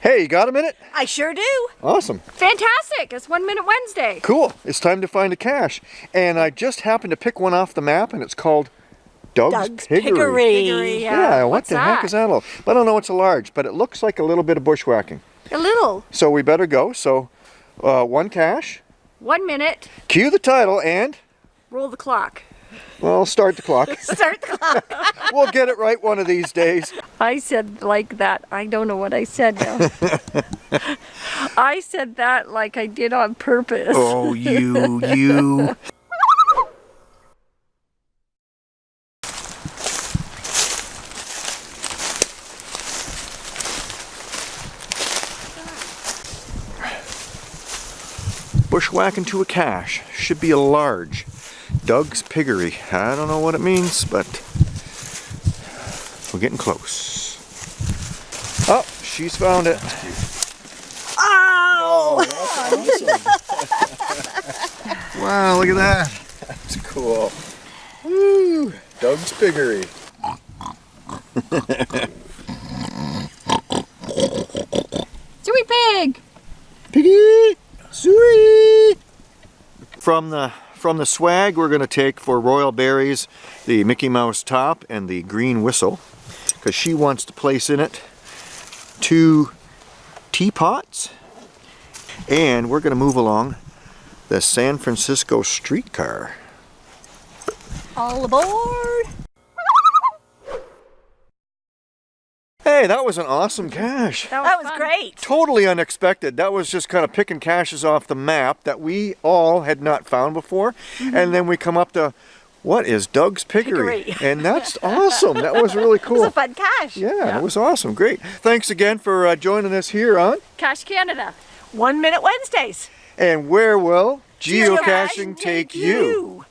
Hey, you got a minute? I sure do. Awesome. Fantastic! It's One Minute Wednesday. Cool. It's time to find a cache. And I just happened to pick one off the map and it's called Doug's, Doug's Piggery. Piggery. Piggery, Yeah, yeah. what What's the heck is that all? I don't know it's a large, but it looks like a little bit of bushwhacking. A little. So we better go. So uh, one cache, One minute. cue the title, and Roll the clock. Well, start the clock. Start the clock. we'll get it right one of these days. I said like that. I don't know what I said now. I said that like I did on purpose. Oh, you, you. Bushwhacking to a cache. Should be a large. Doug's Piggery. I don't know what it means, but we're getting close. Oh, she's found it. Oh! oh wow, look at that. That's cool. Woo! Doug's Piggery. Suey pig! Piggy! Sweet! From the from the swag we're going to take for Royal Berries the Mickey Mouse top and the green whistle because she wants to place in it two teapots and we're going to move along the San Francisco streetcar. All aboard. Hey, that was an awesome cache. That was, That was great. totally unexpected. That was just kind of picking caches off the map that we all had not found before. And then we come up to, what is Doug's Piggery? Piggery. And that's awesome. That was really cool. It cool. was a fun cache. yeah, it was awesome. Great. Thanks again for uh, joining us here on Cache Canada. One Minute Wednesdays. And Where Will Geocaching Geocaching Take You?